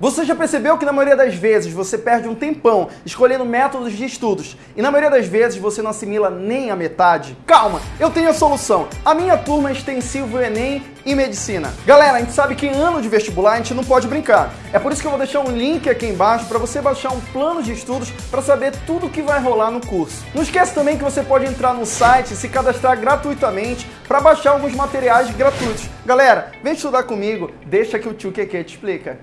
Você já percebeu que na maioria das vezes você perde um tempão escolhendo métodos de estudos e na maioria das vezes você não assimila nem a metade? Calma, eu tenho a solução. A minha turma é extensivo Enem e Medicina. Galera, a gente sabe que em ano de vestibular a gente não pode brincar. É por isso que eu vou deixar um link aqui embaixo para você baixar um plano de estudos para saber tudo o que vai rolar no curso. Não esquece também que você pode entrar no site e se cadastrar gratuitamente para baixar alguns materiais gratuitos. Galera, vem estudar comigo, deixa que o tio Keke te explica.